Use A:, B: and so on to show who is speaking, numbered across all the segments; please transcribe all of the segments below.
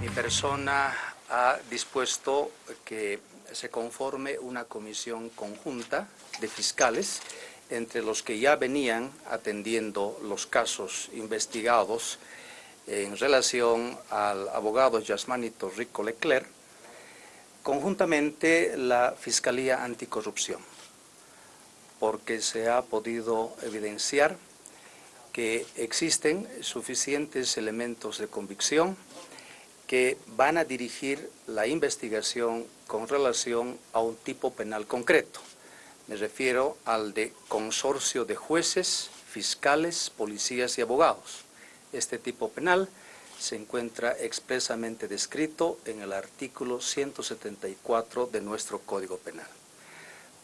A: Mi persona ha dispuesto que se conforme una comisión conjunta de fiscales entre los que ya venían atendiendo los casos investigados en relación al abogado Yasmanito Rico Leclerc, conjuntamente la Fiscalía Anticorrupción, porque se ha podido evidenciar que existen suficientes elementos de convicción que van a dirigir la investigación con relación a un tipo penal concreto. Me refiero al de consorcio de jueces, fiscales, policías y abogados. Este tipo penal se encuentra expresamente descrito en el artículo 174 de nuestro Código Penal.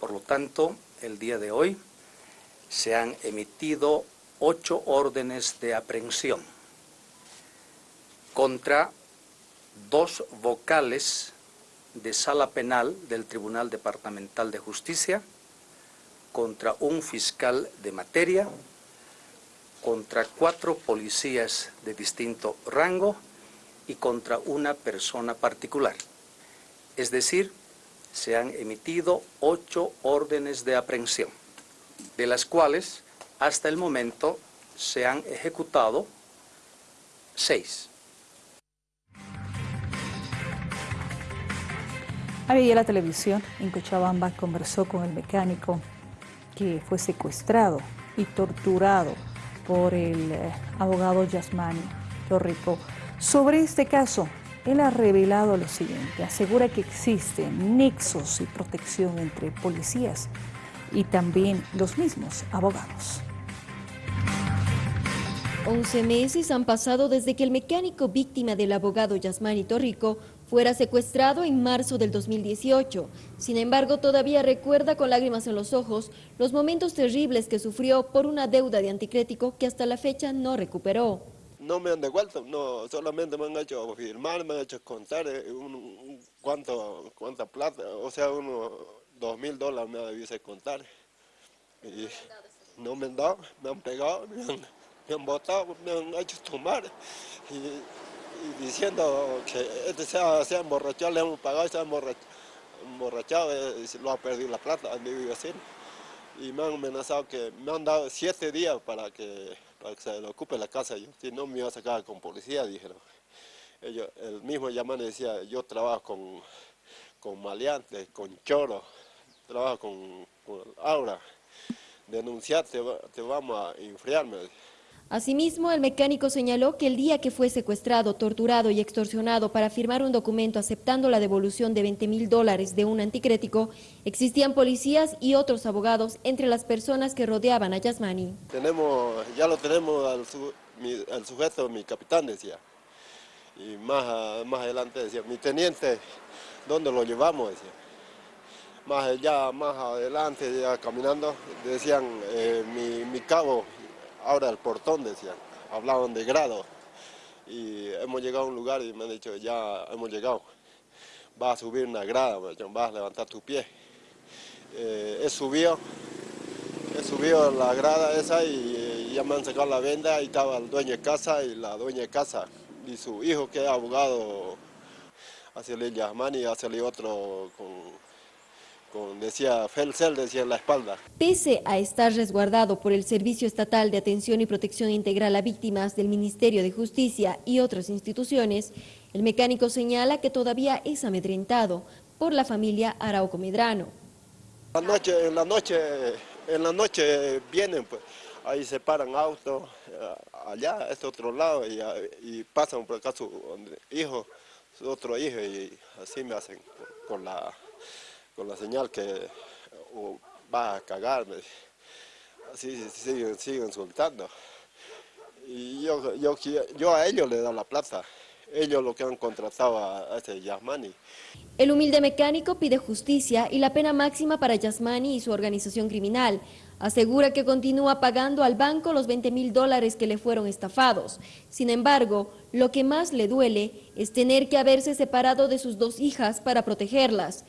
A: Por lo tanto, el día de hoy se han emitido ocho órdenes de aprehensión contra dos vocales de sala penal del Tribunal Departamental de Justicia, contra un fiscal de materia, contra cuatro policías de distinto rango y contra una persona particular. Es decir, se han emitido ocho órdenes de aprehensión, de las cuales hasta el momento se han ejecutado seis.
B: Ayer la televisión en Cochabamba conversó con el mecánico que fue secuestrado y torturado por el eh, abogado Yasmani Torrico. Sobre este caso, él ha revelado lo siguiente, asegura que existen nexos y protección entre policías y también los mismos abogados.
C: 11 meses han pasado desde que el mecánico víctima del abogado Yasmani Torrico fuera secuestrado en marzo del 2018. Sin embargo, todavía recuerda con lágrimas en los ojos los momentos terribles que sufrió por una deuda de anticrético que hasta la fecha no recuperó.
D: No me han devuelto, no, solamente me han hecho firmar, me han hecho contar eh, cuánto, cuánta plata, o sea, unos dos mil dólares me debiese contar. Y no me han dado, me han pegado, me han me botado, me han hecho tomar diciendo que este se ha, se emborrachado, le hemos pagado, se ha emborrachado, eh, lo ha perdido la plata a mi vecino. Y me han amenazado que me han dado siete días para que, para que se le ocupe la casa. Yo, si no me iba a sacar con policía, dijeron. Ellos, el mismo llamán decía, yo trabajo con, con maleantes, con choro, trabajo con, aura. Denunciarte, te vamos a enfriarme.
C: Asimismo, el mecánico señaló que el día que fue secuestrado, torturado y extorsionado para firmar un documento aceptando la devolución de 20 mil dólares de un anticrético, existían policías y otros abogados entre las personas que rodeaban a Yasmani.
D: Tenemos, ya lo tenemos al, sujeto, mi capitán decía, y más, más adelante decía, mi teniente, ¿dónde lo llevamos? Decía. Más allá, más adelante, ya caminando, decían, eh, mi, mi cabo ahora el portón decían, hablaban de grado. Y hemos llegado a un lugar y me han dicho, ya hemos llegado, vas a subir una grada, vas a levantar tu pie. Eh, he subido, he subido la grada esa y, ya me han sacado la venda y estaba el dueño de casa y la dueña de casa y su hijo que es abogado hacia el Yasmani y hacia el otro con decía Felcel, decía en la espalda.
C: Pese a estar resguardado por el Servicio Estatal de Atención y Protección Integral a Víctimas del Ministerio de Justicia y otras instituciones, el mecánico señala que todavía es amedrentado por la familia Arauco Medrano.
D: La noche, en la noche, en la noche vienen, pues, ahí se paran autos, eh, allá, este otro lado, y, pasan por acá su hijo, su otro hijo, y así me hacen con la con la señal que va a cagar, así siguen, siguen soltando. Y yo, yo, yo a ellos le doy la plata, ellos lo que han contratado a, ese Yasmani.
C: El humilde mecánico pide justicia y la pena máxima para Yasmani y su organización criminal. Asegura que continúa pagando al banco los 20 mil dólares que le fueron estafados. Sin embargo, lo que más le duele es tener que haberse separado de sus dos hijas para protegerlas.